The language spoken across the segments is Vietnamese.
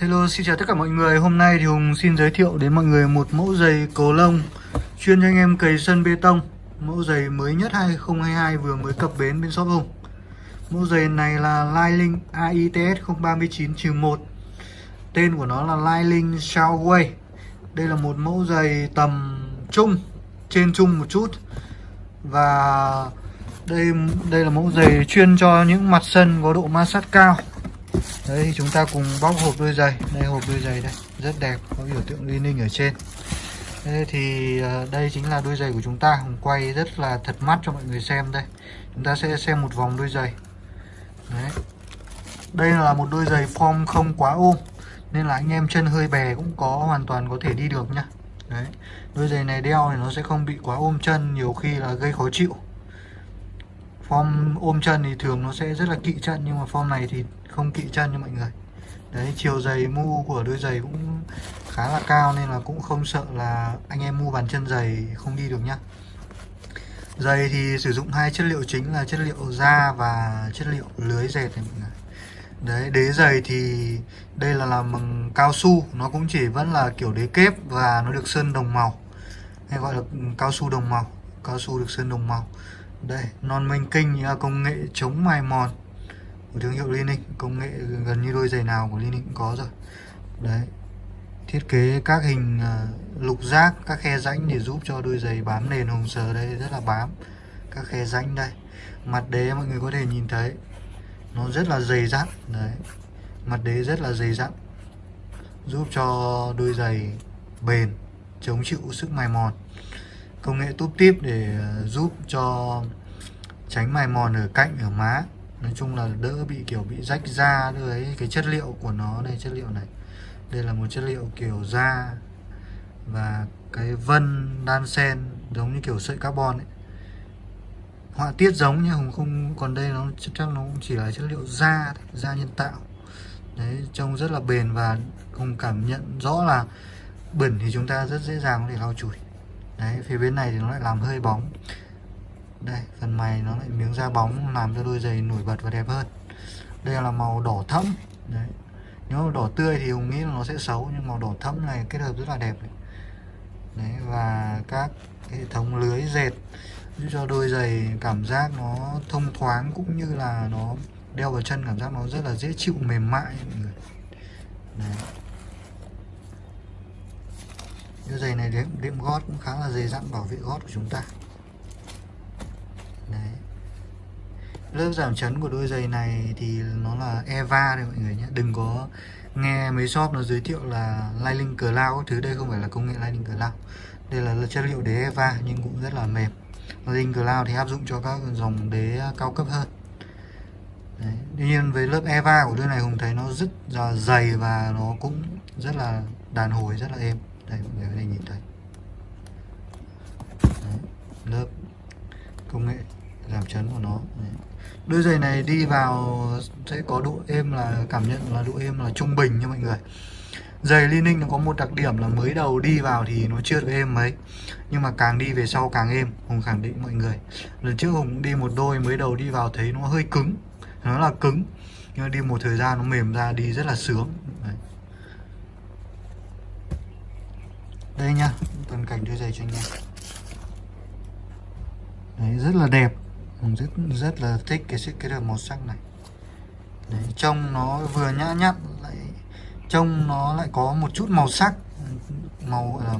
Hello, xin chào tất cả mọi người. Hôm nay thì Hùng xin giới thiệu đến mọi người một mẫu giày cầu lông Chuyên cho anh em cày sân bê tông. Mẫu giày mới nhất 2022 vừa mới cập bến bên shop Hùng. Mẫu giày này là Liling AITS 039-1 Tên của nó là Liling Shawway Đây là một mẫu giày tầm trung, Trên trung một chút. Và đây đây là mẫu giày chuyên cho những mặt sân có độ ma sát cao. Đấy, chúng ta cùng bóc hộp đôi giày. Đây, hộp đôi giày đây. Rất đẹp, Có biểu tượng liên ninh ở trên. Đây thì ờ, đây chính là đôi giày của chúng ta. Hùng quay rất là thật mắt cho mọi người xem đây. Chúng ta sẽ xem một vòng đôi giày. Đấy. Đây là một đôi giày form không quá ôm, Nên là anh em chân hơi bè cũng có, hoàn toàn có thể đi được nhá. Đấy. Đôi giày này đeo thì nó sẽ không bị quá ôm chân, Nhiều khi là gây khó chịu. Form ôm chân thì thường nó sẽ rất là kỵ chân Nhưng mà form này thì không kỵ chân cho mọi người. Đấy chiều giày mu của đôi giày cũng khá là cao Nên là cũng không sợ là anh em mua bàn chân giày không đi được nhá. Giày thì sử dụng hai chất liệu chính là chất liệu da và chất liệu lưới dệt này mọi người. Đấy, đế giày thì đây là làm bằng cao su Nó cũng chỉ vẫn là kiểu đế kép và nó được sơn đồng màu. Hay gọi là cao su đồng màu Cao su được sơn đồng màu đây, non minh kinh là công nghệ chống mài mòn của thương hiệu Linux, công nghệ gần như đôi giày nào của Linux cũng có rồi. Đấy, thiết kế các hình à, lục giác, các khe rãnh để giúp cho đôi giày bám nền hồng sờ đây rất là bám. Các khe rãnh đây. Mặt đế mọi người có thể nhìn thấy, nó rất là dày dặn. Đấy, mặt đế rất là dày dặn. Giúp cho đôi giày bền, chống chịu sức mài mòn công nghệ túp tiếp để ờ, giúp cho tránh mài mòn ở cạnh, ở má. Nói chung là đỡ bị, kiểu, bị rách da đấy cái chất liệu của nó đây chất liệu này. Đây là một chất liệu kiểu da và cái vân đan sen giống như kiểu sợi carbon ấy. Họa tiết giống nhưng không không, còn đây nó chắc nó cũng chỉ là chất liệu da da nhân tạo. Đấy, trông rất là bền và không cảm nhận rõ là bẩn thì chúng ta rất dễ dàng có thể lau chùi đấy, phía bên này thì nó lại làm hơi bóng. Đây, phần mày nó lại miếng da bóng làm cho đôi giày nổi bật và đẹp hơn. Đây là màu đỏ thẫm. Đấy. Nếu mà đỏ tươi thì hùng nghĩ là nó sẽ xấu, nhưng màu đỏ thẫm này kết hợp rất là đẹp này. đấy, và các hệ thống lưới dệt giúp cho đôi giày cảm giác nó thông thoáng cũng như là nó đeo vào chân, cảm giác nó rất là dễ chịu, mềm mại mọi người. Đấy đôi giày này đệm, đếm gót cũng khá là dày dặn bảo vệ gót của chúng ta. Đấy. Lớp giảm chấn của đôi giày này thì nó là Eva đấy mọi người nhé. Đừng có nghe mấy shop nó giới thiệu là Lining Cloud thứ đây không phải là công nghệ Lining Cloud. Đây là chất liệu đế Eva nhưng cũng rất là mềm. Lining Cloud thì áp dụng cho các dòng đế cao cấp hơn. Đấy. Tuy nhiên với lớp Eva của đôi này Hùng thấy nó rất là dày và nó cũng rất là đàn hồi rất là êm đây mọi người có thể nhìn thấy. Đấy, lớp công nghệ giảm chấn của nó. Đấy. đôi giày này đi vào sẽ có độ êm là cảm nhận là độ êm là trung bình nha mọi người. Giày Li-Ning nó có một đặc điểm là mới đầu đi vào thì nó chưa được êm mấy nhưng mà càng đi về sau càng êm Hùng khẳng định mọi người. Lần trước Hùng đi một đôi mới đầu đi vào thấy nó hơi cứng nó là cứng nhưng mà đi một thời gian nó mềm ra đi rất là sướng. Đấy. Đây nha toàn cảnh đôi giày cho anh em đấy rất là đẹp. Rất rất là thích cái sự kết hợp màu sắc này. Đấy, trông nó vừa nhã nhặn lại trông nó lại có một chút màu sắc. Màu ờ,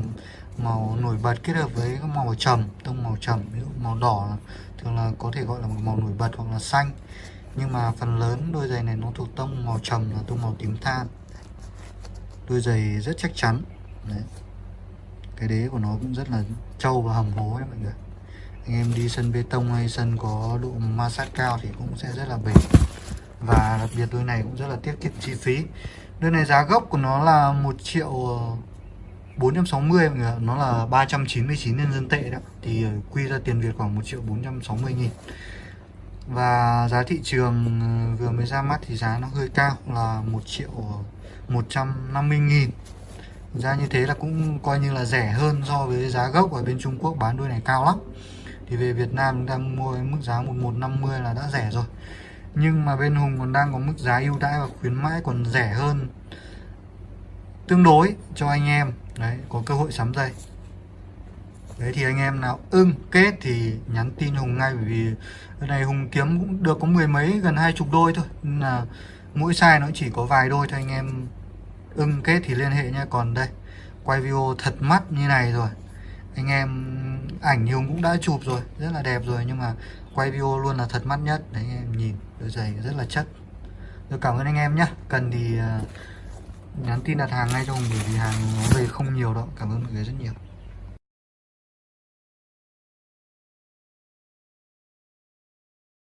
màu nổi bật kết hợp với màu trầm tông màu trầm ví dụ màu đỏ thường là có thể gọi là một màu nổi bật hoặc là xanh. Nhưng mà phần lớn đôi giày này nó thuộc tông màu trầm là tông màu tím than. Đôi giày rất chắc chắn. Đấy cái đế của nó cũng rất là trâu và hầm hố đấy mọi người. Anh em đi sân bê tông hay sân có độ ma sát cao thì cũng sẽ rất là bền và đặc biệt đôi này cũng rất là tiết kiệm chi phí. Đôi này giá gốc của nó là 1 triệu ờ, 460 mọi người nó là 399 nhân dân tệ đó. Thì ờ, quy ra tiền Việt khoảng 1 triệu 460 nghìn. Và giá thị trường ờ, vừa mới ra mắt thì giá nó hơi cao, là 1 triệu 150 nghìn ra như thế là cũng coi như là rẻ hơn so với giá gốc ở bên Trung Quốc bán đôi này cao lắm. Thì về Việt Nam chúng ta mua mức giá 1150 là đã rẻ rồi. Nhưng mà bên Hùng còn đang có mức giá ưu đãi và khuyến mãi còn rẻ hơn. Tương đối cho anh em. Đấy, có cơ hội sắm dây đấy, thì anh em nào ưng kết thì nhắn tin hùng ngay, bởi vì cái này hùng kiếm cũng được có mười mấy, gần hai chục đôi thôi. Nên là mỗi size nó chỉ có vài đôi thôi anh em ưng kết thì liên hệ nha còn đây, quay video thật mắt như này rồi. Anh em, ảnh thì cũng đã chụp rồi, rất là đẹp rồi, nhưng mà quay video luôn là thật mắt nhất. Đấy, anh em nhìn, đôi giày rất là chất rồi cảm ơn anh em nhé cần thì à, nhắn tin đặt hàng ngay cho hùng bởi vì hàng nó về không nhiều đâu. Cảm ơn mọi người rất nhiều.